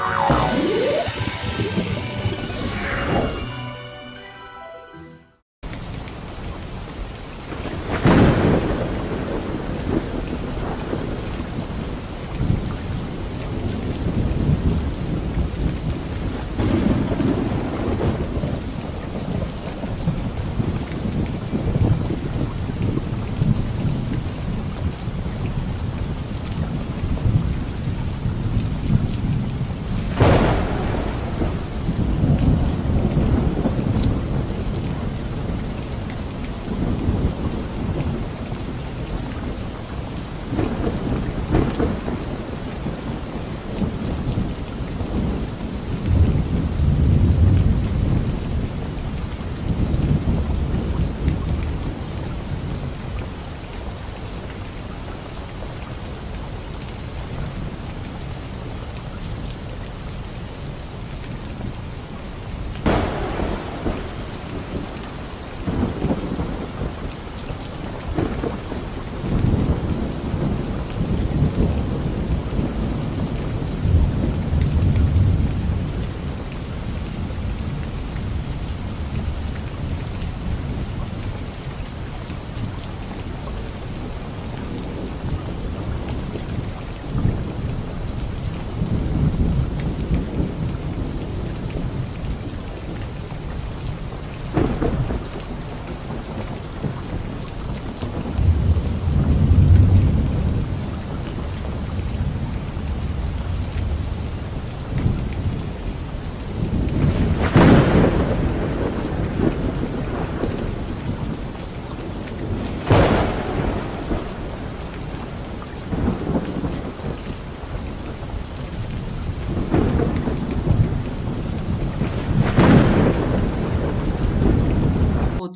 Oh.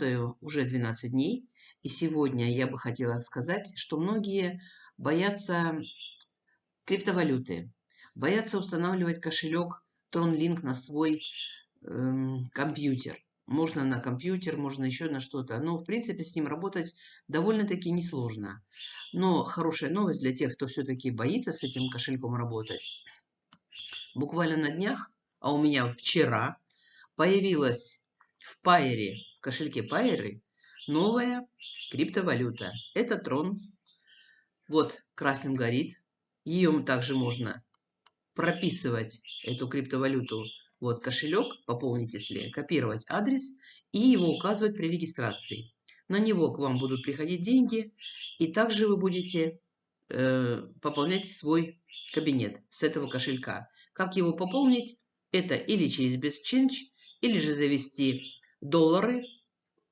Работаю уже 12 дней, и сегодня я бы хотела сказать, что многие боятся криптовалюты, боятся устанавливать кошелек TronLink на свой эм, компьютер. Можно на компьютер, можно еще на что-то. Но, в принципе, с ним работать довольно-таки несложно. Но хорошая новость для тех, кто все-таки боится с этим кошельком работать. Буквально на днях, а у меня вчера, появилась в Пайере кошельке Пайеры новая криптовалюта. Это Трон. Вот красным горит. Ее также можно прописывать, эту криптовалюту. Вот кошелек, пополнить если, копировать адрес и его указывать при регистрации. На него к вам будут приходить деньги, и также вы будете э, пополнять свой кабинет с этого кошелька. Как его пополнить? Это или через BestChange, или же завести доллары.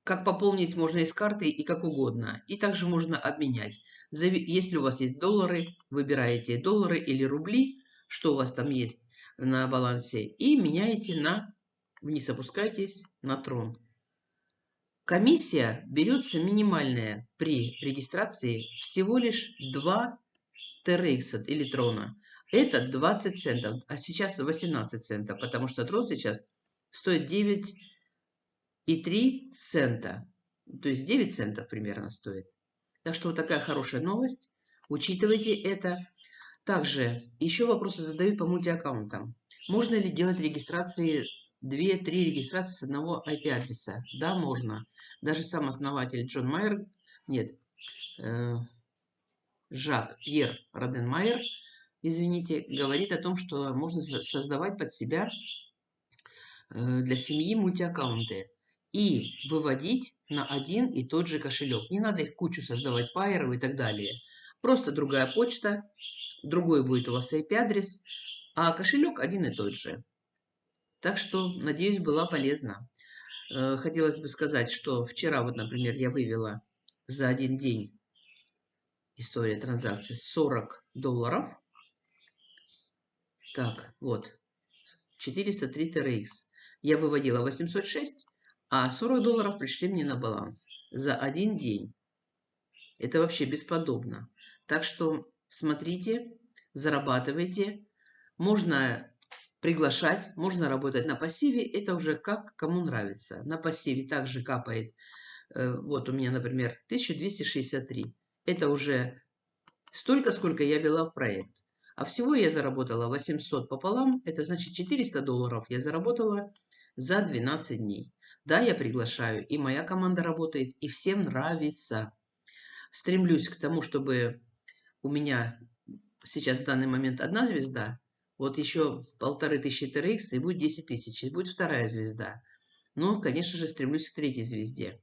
Как пополнить можно из карты и как угодно. И также можно обменять. Если у вас есть доллары, выбираете доллары или рубли, что у вас там есть на балансе, и меняете на, вниз опускайтесь, на трон. Комиссия берется минимальная при регистрации всего лишь 2 TRX или трона. Это 20 центов, а сейчас 18 центов, потому что трон сейчас стоит 9 и 3 цента. То есть 9 центов примерно стоит. Так что вот такая хорошая новость. Учитывайте это. Также еще вопросы задают по мультиаккаунтам. Можно ли делать регистрации 2-3 регистрации с одного IP-адреса? Да, можно. Даже сам основатель Джон Майер, нет, э, Жак Пьер Роденмайер, извините, говорит о том, что можно создавать под себя э, для семьи мультиаккаунты и выводить на один и тот же кошелек. Не надо их кучу создавать, пайеров и так далее. Просто другая почта, другой будет у вас IP-адрес, а кошелек один и тот же. Так что, надеюсь, была полезна. Э, хотелось бы сказать, что вчера, вот, например, я вывела за один день история транзакций 40 долларов. Так, вот, 403 TRX. Я выводила 806, а 40 долларов пришли мне на баланс за один день. Это вообще бесподобно. Так что смотрите, зарабатывайте. Можно приглашать, можно работать на пассиве. Это уже как кому нравится. На пассиве также капает. Э, вот у меня, например, 1263. Это уже столько, сколько я вела в проект. А всего я заработала 800 пополам, это значит 400 долларов я заработала за 12 дней. Да, я приглашаю, и моя команда работает, и всем нравится. Стремлюсь к тому, чтобы у меня сейчас в данный момент одна звезда, вот еще полторы тысячи TRX, и будет 10 тысяч, и будет вторая звезда. Но, конечно же, стремлюсь к третьей звезде.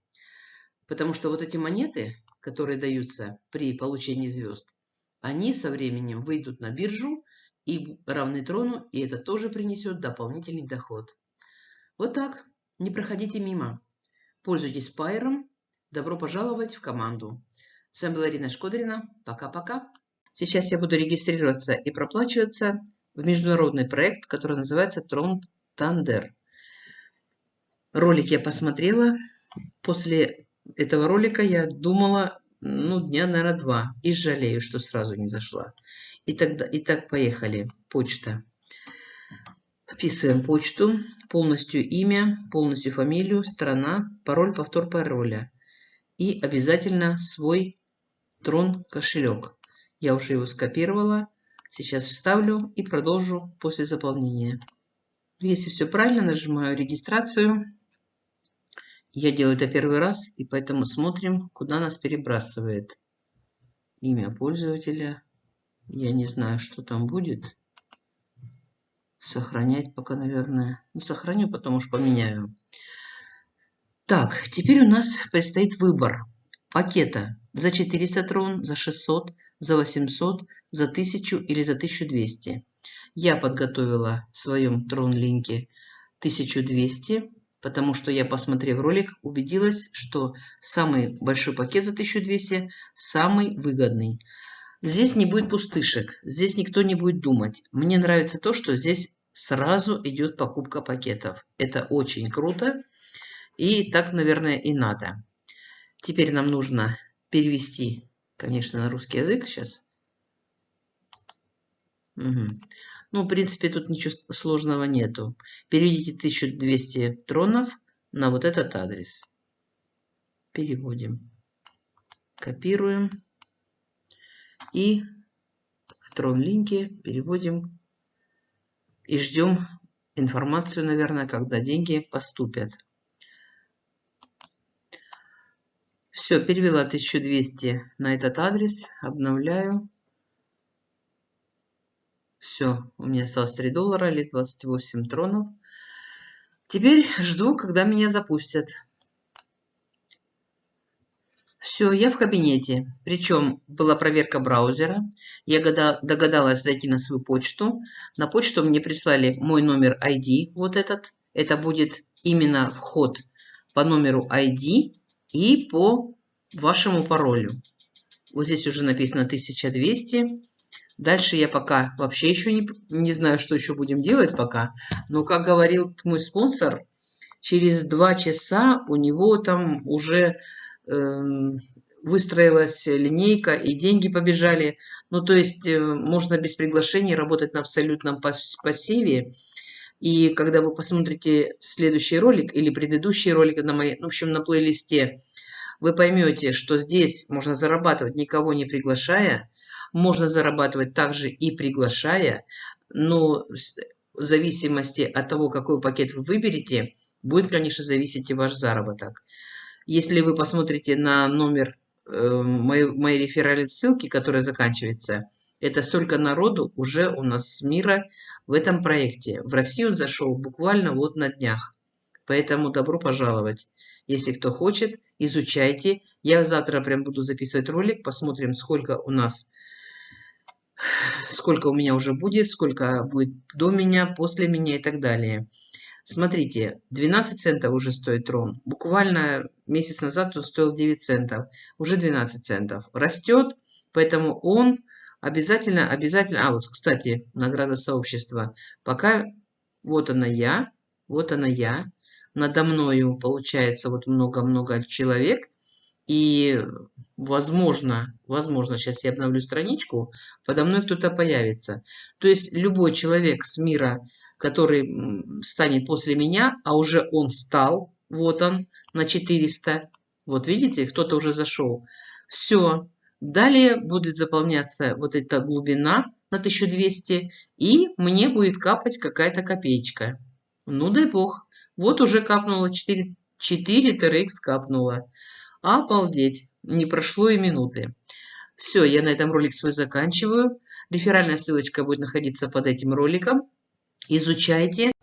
Потому что вот эти монеты, которые даются при получении звезд, они со временем выйдут на биржу и равны трону, и это тоже принесет дополнительный доход. Вот так. Не проходите мимо. Пользуйтесь пайером. Добро пожаловать в команду. С вами была Ирина Шкодрина. Пока-пока. Сейчас я буду регистрироваться и проплачиваться в международный проект, который называется Трон Тандер. Ролик я посмотрела. После этого ролика я думала, ну, дня, наверное, два. И жалею, что сразу не зашла. И тогда, итак, поехали. Почта. Вписываем почту, полностью имя, полностью фамилию, страна, пароль, повтор пароля. И обязательно свой трон кошелек. Я уже его скопировала. Сейчас вставлю и продолжу после заполнения. Если все правильно, нажимаю регистрацию. Я делаю это первый раз, и поэтому смотрим, куда нас перебрасывает. Имя пользователя. Я не знаю, что там будет. Сохранять пока, наверное. Ну, сохраню, потом уж поменяю. Так, теперь у нас предстоит выбор пакета за 400 трон, за 600, за 800, за 1000 или за 1200. Я подготовила в своем трон-линке 1200 потому что я, посмотрев ролик, убедилась, что самый большой пакет за 1200 самый выгодный. Здесь не будет пустышек, здесь никто не будет думать. Мне нравится то, что здесь сразу идет покупка пакетов. Это очень круто, и так, наверное, и надо. Теперь нам нужно перевести, конечно, на русский язык сейчас. Угу. Ну, в принципе, тут ничего сложного нету. Переведите 1200 тронов на вот этот адрес. Переводим. Копируем. И в трон-линке переводим. И ждем информацию, наверное, когда деньги поступят. Все, перевела 1200 на этот адрес. Обновляю. Все, у меня осталось 3 доллара или 28 тронов. Теперь жду, когда меня запустят. Все, я в кабинете. Причем была проверка браузера. Я догадалась зайти на свою почту. На почту мне прислали мой номер ID, вот этот. Это будет именно вход по номеру ID и по вашему паролю. Вот здесь уже написано 1200. Дальше я пока вообще еще не, не знаю, что еще будем делать пока. Но, как говорил мой спонсор, через два часа у него там уже выстроилась линейка и деньги побежали. Ну, то есть э, можно без приглашения работать на абсолютном пассиве. И когда вы посмотрите следующий ролик или предыдущий ролик на моей, в общем, на плейлисте, вы поймете, что здесь можно зарабатывать никого не приглашая, можно зарабатывать также и приглашая, но в зависимости от того, какой пакет вы выберете, будет, конечно, зависеть и ваш заработок. Если вы посмотрите на номер э, моей, моей реферальной ссылки, которая заканчивается, это столько народу уже у нас с мира в этом проекте. В Россию он зашел буквально вот на днях. Поэтому добро пожаловать. Если кто хочет, изучайте. Я завтра прям буду записывать ролик, посмотрим, сколько у нас сколько у меня уже будет, сколько будет до меня, после меня и так далее. Смотрите, 12 центов уже стоит трон. Буквально месяц назад он стоил 9 центов. Уже 12 центов. Растет, поэтому он обязательно, обязательно... А, вот, кстати, награда сообщества. Пока вот она я, вот она я. Надо мною получается вот много-много человек. И, возможно, возможно, сейчас я обновлю страничку, подо мной кто-то появится. То есть любой человек с мира, который станет после меня, а уже он стал, вот он, на 400. Вот видите, кто-то уже зашел. Все. Далее будет заполняться вот эта глубина, на 1200, и мне будет капать какая-то копеечка. Ну, дай бог. Вот уже капнуло 4, 4 TRX капнуло. Обалдеть. Не прошло и минуты. Все, я на этом ролик свой заканчиваю. Реферальная ссылочка будет находиться под этим роликом. Изучайте.